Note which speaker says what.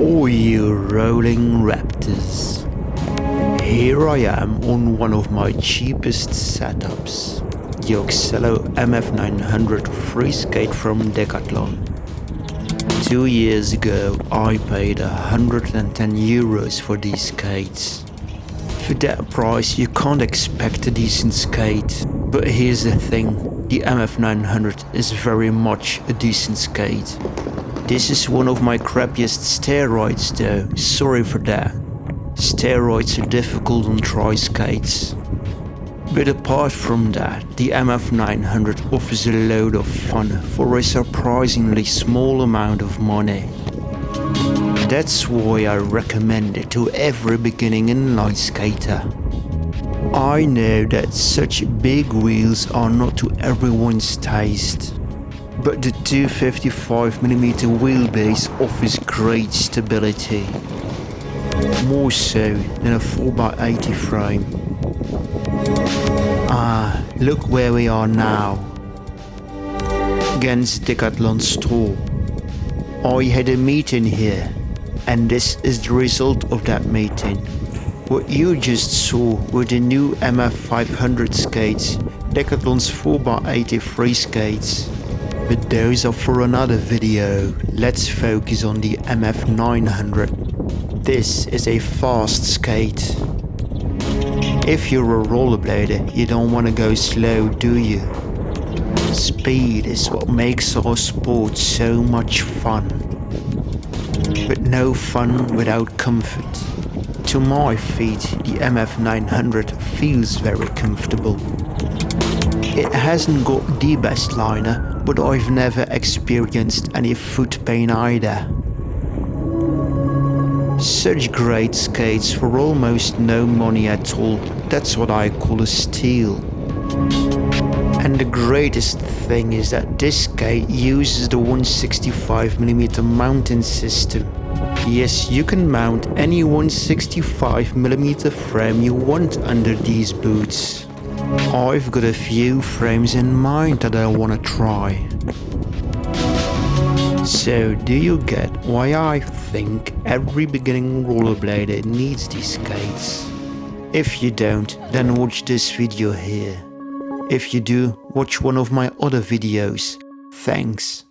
Speaker 1: All you rolling raptors. Here I am on one of my cheapest setups. The Oxelo MF900 free skate from Decathlon. Two years ago I paid 110 euros for these skates. For that price you can't expect a decent skate. But here's the thing, the MF900 is very much a decent skate. This is one of my crappiest steroids though, sorry for that. Steroids are difficult on tri skates. But apart from that, the MF900 offers a load of fun for a surprisingly small amount of money. That's why I recommend it to every beginning inline skater. I know that such big wheels are not to everyone's taste, but the 255mm wheelbase offers great stability, more so than a 4x80 frame. Ah, look where we are now. Against Decathlon store. I had a meeting here and this is the result of that meeting. What you just saw were the new MF500 skates, Decathlon's 4x80 free skates. But those are for another video, let's focus on the MF900. This is a fast skate. If you're a rollerblader, you don't want to go slow, do you? Speed is what makes our sport so much fun but no fun without comfort. To my feet, the MF900 feels very comfortable. It hasn't got the best liner, but I've never experienced any foot pain either. Such great skates for almost no money at all, that's what I call a steal. And the greatest thing is that this skate uses the 165mm mounting system. Yes, you can mount any 165mm frame you want under these boots. I've got a few frames in mind that I wanna try. So do you get why I think every beginning rollerblader needs these skates? If you don't, then watch this video here. If you do, watch one of my other videos. Thanks.